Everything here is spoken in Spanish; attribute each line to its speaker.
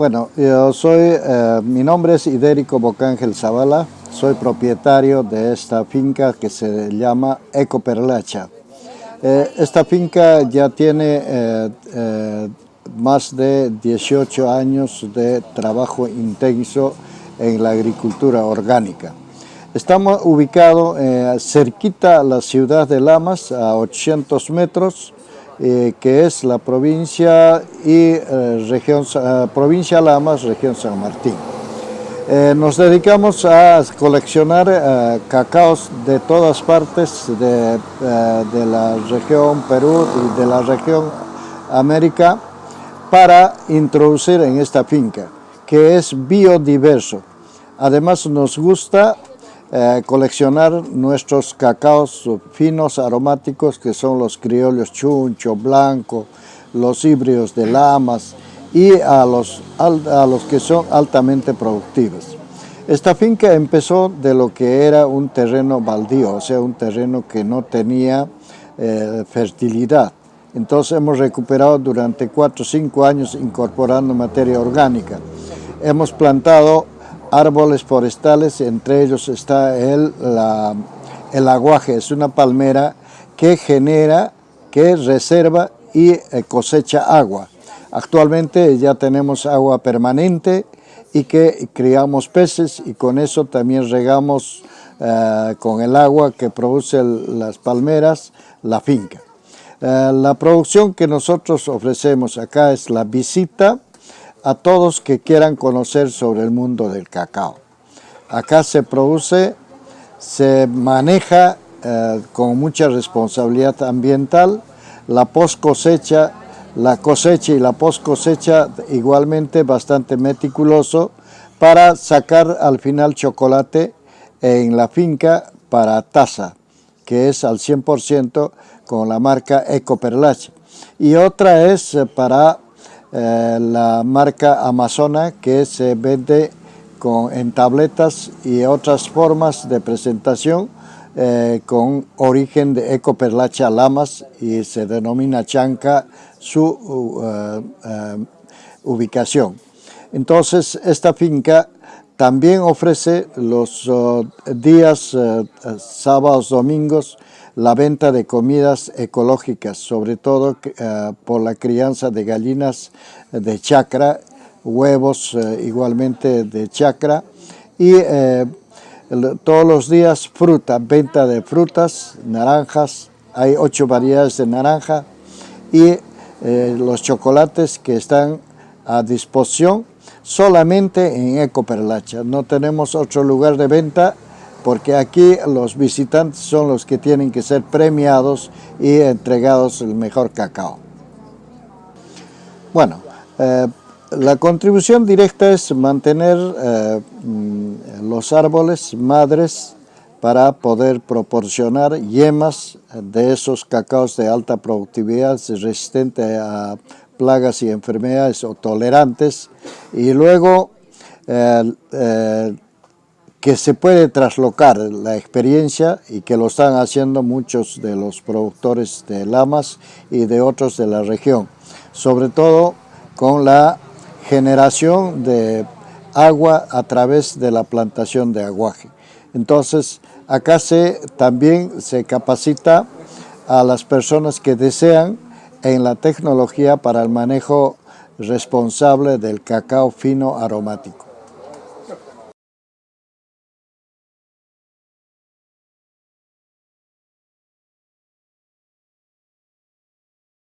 Speaker 1: Bueno, yo soy, eh, mi nombre es Idérico Bocángel Zavala, soy propietario de esta finca que se llama Ecoperlacha. Eh, esta finca ya tiene eh, más de 18 años de trabajo intenso en la agricultura orgánica. Estamos ubicados cerquita a la ciudad de Lamas, a 800 metros, eh, que es la provincia y eh, región, eh, provincia Lamas, región San Martín. nos dedicamos a coleccionar cacaos de todas partes de, de, la región Perú y de la región América para introducir en esta finca, que es biodiverso. Además nos gusta eh, coleccionar nuestros cacaos finos aromáticos que son los criollos chuncho, blanco, los híbridos de lamas y a los, a los que son altamente productivos. Esta finca empezó de lo que era un terreno baldío, o sea, un terreno que no tenía eh, fertilidad. Entonces hemos recuperado durante 4 o 5 años incorporando materia orgánica. Hemos plantado árboles forestales, entre ellos está el, el aguaje, es una palmera que genera, que reserva y eh, cosecha agua. Actualmente ya tenemos agua permanente y que criamos peces y con eso también regamos eh, con el agua que producen las palmeras la finca. Eh, la producción que nosotros ofrecemos acá es la visita a todos que quieran conocer sobre el mundo del cacao. Acá se produce, se maneja eh, con mucha responsabilidad ambiental, la post cosecha, la cosecha y la post cosecha igualmente bastante meticuloso para sacar al final chocolate en la finca para taza, que es al 100% con la marca Ecoperlache. Y otra es eh, para eh, la marca Amazona que se vende con, en tabletas y otras formas de presentación eh, con origen de Ecoperlacha Lamas y se denomina Chanca su uh, ubicación. Entonces esta finca también ofrece los uh, días uh, sábados, domingos, la venta de comidas ecológicas, sobre todo eh, por la crianza de gallinas de chacra, huevos eh, igualmente de chacra. Y eh, todos los días fruta, venta de frutas, naranjas, hay ocho variedades de naranja y los chocolates que están a disposición solamente en Ecoperlacha. No tenemos otro lugar de venta porque aquí los visitantes son los que tienen que ser premiados y entregados el mejor cacao. Bueno, eh, la contribución directa es mantener eh, los árboles madres para poder proporcionar yemas de esos cacaos de alta productividad resistentes a plagas y enfermedades o tolerantes y luego eh, que se puede traslocar la experiencia y que lo están haciendo muchos de los productores de lamas y de otros de la región, sobre todo con la generación de agua a través de la plantación de aguaje. Entonces, acá se, también se capacita a las personas que desean en la tecnología para el manejo responsable del cacao fino aromático.